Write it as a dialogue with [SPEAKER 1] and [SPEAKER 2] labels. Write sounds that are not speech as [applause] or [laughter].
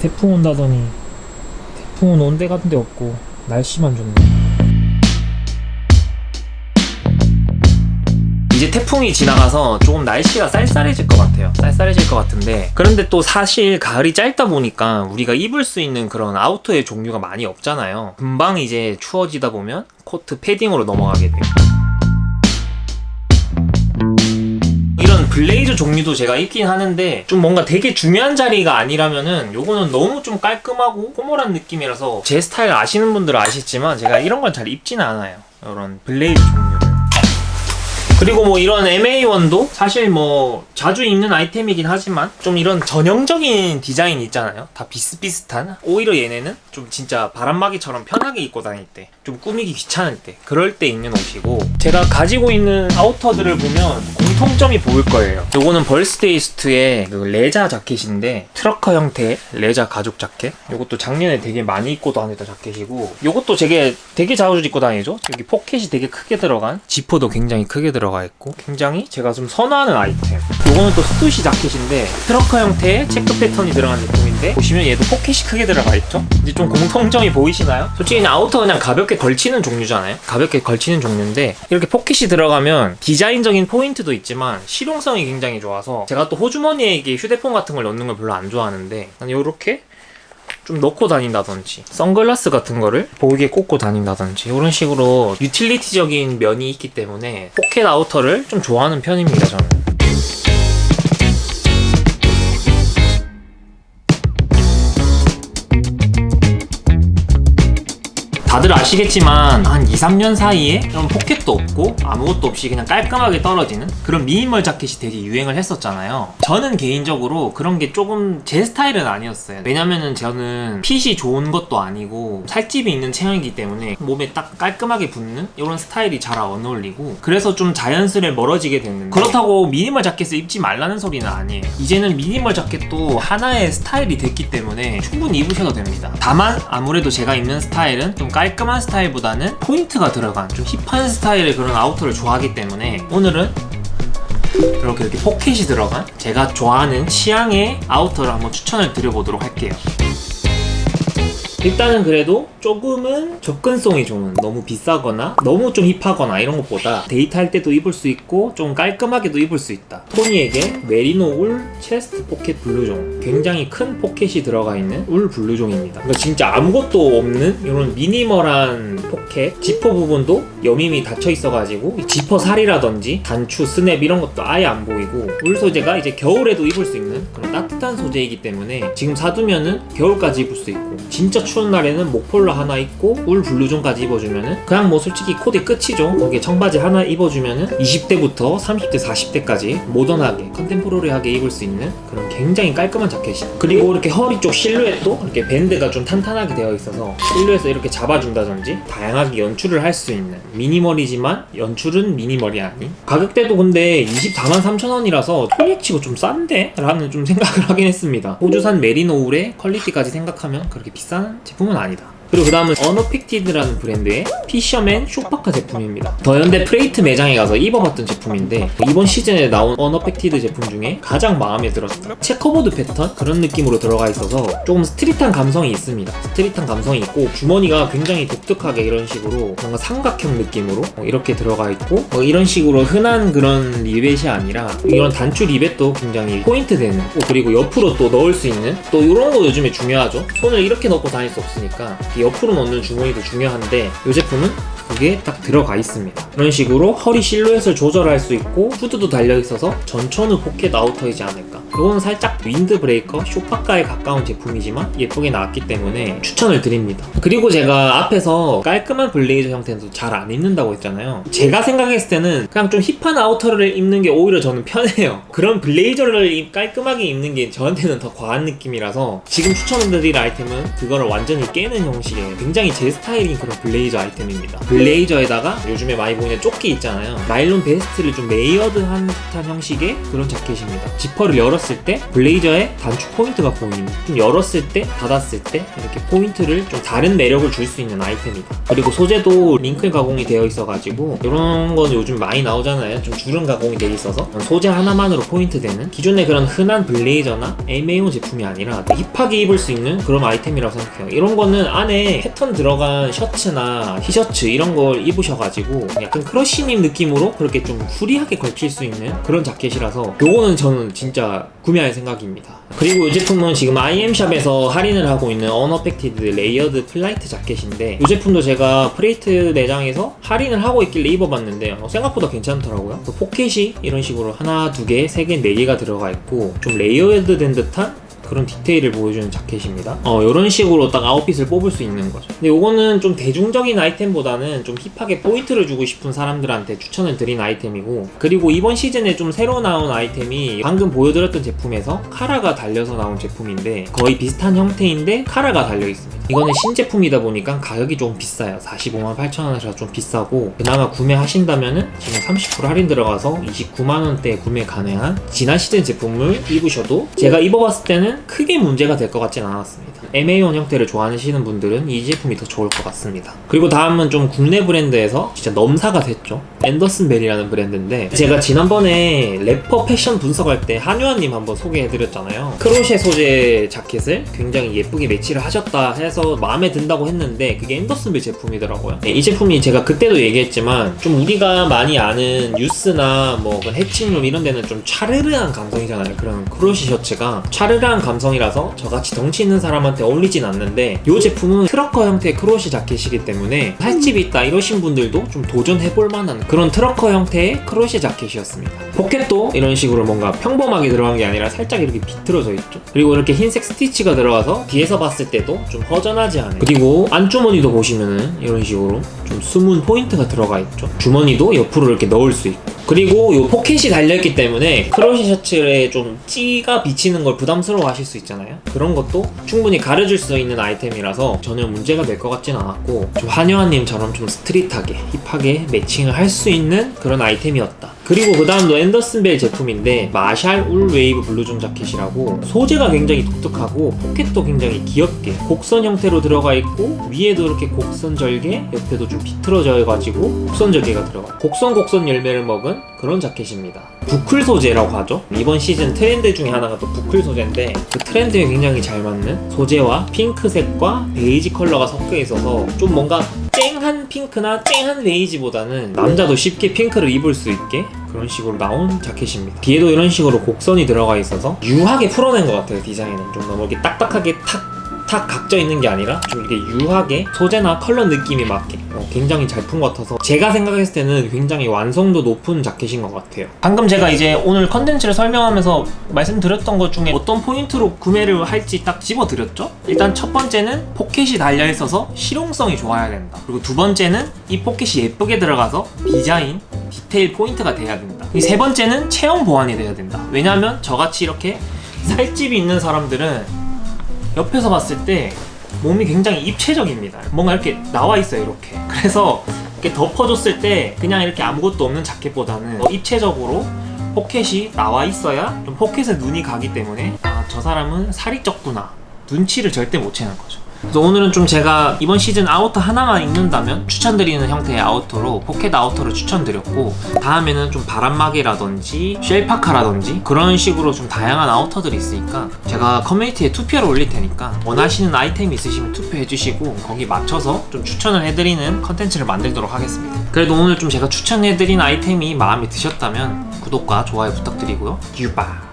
[SPEAKER 1] 태풍 온다더니 태풍은 온데 간데 없고 날씨만 좋네. 이제 태풍이 지나가서 조금 날씨가 쌀쌀해질 것 같아요. 쌀쌀해질 것 같은데. 그런데 또 사실 가을이 짧다 보니까 우리가 입을 수 있는 그런 아우터의 종류가 많이 없잖아요. 금방 이제 추워지다 보면 코트 패딩으로 넘어가게 돼요 블레이저 종류도 제가 입긴 하는데 좀 뭔가 되게 중요한 자리가 아니라면은 요거는 너무 좀 깔끔하고 formal한 느낌이라서 제 스타일 아시는 분들은 아시지만 제가 이런 건 잘 입지는 않아요. 이런 블레이저 종류를. 그리고 뭐 이런 MA1도 사실 뭐 자주 입는 아이템이긴 하지만 좀 이런 전형적인 디자인 있잖아요. 다 비슷비슷한. 오히려 얘네는 좀 진짜 바람막이처럼 편하게 입고 다닐 때 좀 꾸미기 귀찮을 때 그럴 때 입는 옷이고 제가 가지고 있는 아우터들을 보면 공 통점이 보일 거예요. 요거는 벌스데이스트의 그 레자 자켓인데 trucker 형태의 레자 가죽 자켓. 요것도 작년에 되게 많이 입고 다녔던 자켓이고 요것도 되게 되게 자주 입고 다니죠? 여기 포켓이 되게 크게 들어간 지퍼도 굉장히 크게 들어가 있고 굉장히 제가 좀 선호하는 아이템. 요거는 또 스투시 자켓인데 trucker 형태의 체크 패턴이 들어간 제품인데 보시면 얘도 포켓이 크게 들어가 있죠? 이제 좀 공통점이 보이시나요? 솔직히 아우터 그냥 가볍게 걸치는 종류잖아요. 가볍게 걸치는 종류인데 이렇게 포켓이 들어가면 디자인적인 포인트도 있 지만 실용성이 굉장히 좋아서 제가 또 호주머니에 이게 휴대폰 같은 걸 넣는 걸 별로 안 좋아하는데 난 이렇게 좀 넣고 다닌다든지 선글라스 같은 거를 보이게 꽂고 다닌다든지 이런 식으로 유틸리티적인 면이 있기 때문에 포켓 아우터를 좀 좋아하는 편입니다 저는 다들 아시겠지만 한 2, 3년 사이에 이런 포켓도 없고 아무것도 없이 그냥 깔끔하게 떨어지는 그런 미니멀 자켓이 되게 유행을 했었잖아요. 저는 개인적으로 그런 게 조금 제 스타일은 아니었어요. 왜냐면은 저는 핏이 좋은 것도 아니고 살집이 있는 체형이기 때문에 몸에 딱 깔끔하게 붙는 이런 스타일이 잘 안 어울리고 그래서 좀 자연스레 멀어지게 됐는데 그렇다고 미니멀 자켓을 입지 말라는 소리는 아니에요. 이제는 미니멀 자켓도 하나의 스타일이 됐기 때문에 충분히 입으셔도 됩니다. 다만 아무래도 제가 입는 스타일은 좀 깔끔한 스타일보다는 포인트가 들어간 좀 hip한 스타일의 그런 아우터를 좋아하기 때문에 오늘은 이렇게 이렇게 포켓이 들어간 제가 좋아하는 취향의 아우터를 한번 추천을 드려보도록 할게요. 일단은 그래도 조금은 접근성이 좋은 너무 비싸거나 너무 좀 hip하거나 이런 것보다 데이트할 때도 입을 수 있고 좀 깔끔하게도 입을 수 있다. 토니웩 메리노 울 chest 포켓 블루종. 굉장히 큰 포켓이 들어가 있는 울 블루종입니다. 그러니까 진짜 아무것도 없는 이런 minimal한 포켓 지퍼 부분도 여밈이 닫혀 있어가지고 지퍼 살이라든지 단추 스냅 이런 것도 아예 안 보이고 울 소재가 이제 겨울에도 입을 수 있는 그런 따뜻한 소재이기 때문에 지금 사두면은 겨울까지 입을 수 있고 진짜 추운 날에는 목폴라 하나 입고 울 블루종까지 입어주면은 그냥 뭐 솔직히 코디 끝이죠. 거기에 청바지 하나 입어주면은 20대부터 30대 40대까지 모던하게 contemporary하게 입을 수 있는 그런 굉장히 깔끔한 자켓이에요 그리고 이렇게 허리 쪽 실루엣도 이렇게 밴드가 좀 탄탄하게 되어 있어서 실루엣을 이렇게 잡아준다든지 다양하게 연출을 할 수 있는 minimal이지만 연출은 minimal이 아닌 가격대도 근데 24만 3천원이라서 토니치고 좀 싼데? 라는 좀 생각을 [laughs] 하긴 했습니다. 호주산 메리노 울의 퀄리티까지 생각하면 그렇게 비싼 제품은 아니다 그리고 그 다음은 어너픽티드라는 브랜드의 fisherman short 파카 제품입니다. 더현대 프레이트 매장에 가서 입어봤던 제품인데 이번 시즌에 나온 어너픽티드 제품 중에 가장 마음에 들었다 checkerboard 패턴? 그런 느낌으로 들어가 있어서 조금 street한 감성이 있습니다. street한 감성이 있고 주머니가 굉장히 독특하게 이런 식으로 뭔가 삼각형 느낌으로 이렇게 들어가 있고 뭐 이런 식으로 흔한 그런 리벳이 아니라 이런 단추 리벳도 굉장히 포인트 되는 그리고 옆으로 또 넣을 수 있는 또 이런 거 요즘에 중요하죠. 손을 이렇게 넣고 다닐 수 없으니까 옆으로 넣는 주머니도 중요한데 이 제품은 그게 딱 들어가 있습니다. 이런 식으로 허리 실루엣을 조절할 수 있고 후드도 달려있어서 전천후 포켓 아우터이지 않을까. 이건 살짝 윈드 브레이커 쇼파카에 가까운 제품이지만 예쁘게 나왔기 때문에 추천을 드립니다. 그리고 제가 앞에서 깔끔한 블레이저 형태는 잘안 입는다고 했잖아요. 제가 생각했을 때는 그냥 좀 hip한 아우터를 입는 게 오히려 저는 편해요. 그런 블레이저를 깔끔하게 입는 게 저한테는 더 과한 느낌이라서 지금 추천드릴 아이템은 그거를 완전히 깨는 형식의 굉장히 제 스타일인 그런 블레이저 아이템입니다 블레이저에다가 요즘에 많이 보이는 조끼 있잖아요. 나일론 베스트를 좀 layered한 듯한 형식의 그런 자켓입니다. 지퍼를 열었을 때 블레이저에 단추 포인트가 보입니다 좀 열었을 때 닫았을 때 이렇게 포인트를 좀 다른 매력을 줄 수 있는 아이템이다. 그리고 소재도 wrinkle 가공이 되어 있어가지고 이런 건 요즘 많이 나오잖아요. 좀 주름 가공이 되어 있어서 소재 하나만으로 포인트 되는 기존의 그런 흔한 블레이저나 MA-1 제품이 아니라 힙하게 입을 수 있는 그런 아이템이라고 생각해요. 이런 거는 안에 패턴 들어간 셔츠나 티셔츠 이런 걸 입으셔가지고 약간 크러쉬님 느낌으로 그렇게 좀 후리하게 걸칠 수 있는 그런 자켓이라서 요거는 저는 진짜 구매할 생각입니다. 그리고 이 제품은 지금 IM샵에서 할인을 하고 있는 언어펙티드 layered flight 자켓인데 이 제품도 제가 프레이트 매장에서 할인을 하고 있길래 입어봤는데 어, 생각보다 괜찮더라고요. 그 포켓이 이런 식으로 하나, 두 개, 세 개, 네 개가 들어가 있고 좀 layered 된 듯한 그런 디테일을 보여주는 자켓입니다. 어 이런 식으로 딱 아웃핏을 뽑을 수 있는 거죠. 근데 요거는 좀 대중적인 아이템보다는 좀 힙하게 포인트를 주고 싶은 사람들한테 추천을 드린 아이템이고 그리고 이번 시즌에 좀 새로 나온 아이템이 방금 보여드렸던 제품에서 카라가 달려서 나온 제품인데 거의 비슷한 형태인데 카라가 달려 있습니다. 이거는 신제품이다 보니까 가격이 좀 비싸요. 45만 8천원이라 좀 비싸고 그나마 구매하신다면은 지금 30% 할인 들어가서 29만원대에 구매 가능한 지난 시즌 제품을 입으셔도 제가 입어봤을 때는 크게 문제가 될 것 같진 않았습니다. MA1 형태를 좋아하시는 분들은 이 제품이 더 좋을 것 같습니다. 그리고 다음은 좀 국내 브랜드에서 진짜 넘사가 됐죠? 앤더슨 벨이라는 브랜드인데 제가 지난번에 래퍼 패션 분석할 때 한요한님 한번 소개해드렸잖아요. crochet 소재 자켓을 굉장히 예쁘게 매치를 하셨다 해서 마음에 든다고 했는데 그게 앤더슨 벨 제품이더라고요. 네, 이 제품이 제가 그때도 얘기했지만 좀 우리가 많이 아는 유스나 뭐 그런 해칭룸 이런 데는 좀 차르르한 감성이잖아요. 그런 crochet 셔츠가 차르르한 감성이라서 저같이 덩치 있는 사람한테 어울리진 않는데 이 제품은 trucker 형태의 crochet 자켓이기 때문에 살집이 있다 이러신 분들도 좀 도전해볼 만한 그런 trucker 형태의 crochet 자켓이었습니다. 포켓도 이런 식으로 뭔가 평범하게 들어간 게 아니라 살짝 이렇게 비틀어져 있죠. 그리고 이렇게 흰색 스티치가 들어가서 뒤에서 봤을 때도 좀 허전하지 않아요 그리고 안주머니도 보시면은 이런 식으로 좀 숨은 포인트가 들어가 있죠. 주머니도 옆으로 이렇게 넣을 수 있고 그리고 이 포켓이 달려있기 때문에 crochet 셔츠에 좀 찌가 비치는 걸 부담스러워 하실 수 있잖아요. 그런 것도 충분히 가려줄 수 있는 아이템이라서 전혀 문제가 될 것 같진 않았고 좀 한요한님처럼 좀 스트릿하게 힙하게 매칭을 할 수 있는 그런 아이템이었다 그리고 그 다음도 앤더슨 벨 제품인데 마샬 wool wave blouson 자켓이라고 소재가 굉장히 독특하고 포켓도 굉장히 귀엽게 곡선 형태로 들어가 있고 위에도 이렇게 곡선 절개 옆에도 좀 비틀어져 가지고 곡선 절개가 들어가. 곡선 곡선 열매를 먹은 그런 자켓입니다. boucle 소재라고 하죠. 이번 시즌 트렌드 중에 하나가 또 boucle 소재인데 그 트렌드에 굉장히 잘 맞는 소재와 핑크색과 베이지 컬러가 섞여 있어서 좀 뭔가 핑크나 쨍한 베이지보다는 남자도 쉽게 핑크를 입을 수 있게 그런 식으로 나온 자켓입니다. 뒤에도 이런 식으로 곡선이 들어가 있어서 유하게 풀어낸 것 같아요 디자인은. 좀 너무 이렇게 딱딱하게 탁 탁 각져 있는 게 아니라 좀 이렇게 유하게 소재나 컬러 느낌이 맞게 어, 굉장히 잘 푼 것 같아서 제가 생각했을 때는 굉장히 완성도 높은 자켓인 것 같아요. 방금 제가 이제 오늘 컨텐츠를 설명하면서 말씀드렸던 것 중에 어떤 포인트로 구매를 할지 딱 집어드렸죠? 일단 첫 번째는 포켓이 달려있어서 실용성이 좋아야 된다. 그리고 두 번째는 이 포켓이 예쁘게 들어가서 디자인 디테일 포인트가 돼야 된다. 이 세 번째는 체형 보완이 돼야 된다. 왜냐하면 저같이 이렇게 [laughs] 살집이 있는 사람들은 옆에서 봤을 때 몸이 굉장히 입체적입니다. 뭔가 이렇게 나와 있어요 이렇게. 그래서 이렇게 덮어줬을 때 그냥 이렇게 아무것도 없는 자켓보다는 더 입체적으로 포켓이 나와 있어야 좀 포켓에 눈이 가기 때문에 아 저 사람은 살이 쪘구나. 눈치를 절대 못 채는 거죠 그래서 오늘은 좀 제가 이번 시즌 아우터 하나만 입는다면 추천드리는 형태의 아우터로 포켓 아우터를 추천드렸고 다음에는 좀 바람막이라든지 shell parka라든지 그런 식으로 좀 다양한 아우터들이 있으니까 제가 커뮤니티에 투표를 올릴 테니까 원하시는 아이템이 있으시면 투표해주시고 거기 맞춰서 좀 추천을 해드리는 컨텐츠를 만들도록 하겠습니다. 그래도 오늘 좀 제가 추천해드린 아이템이 마음에 드셨다면 구독과 좋아요 부탁드리고요. 유바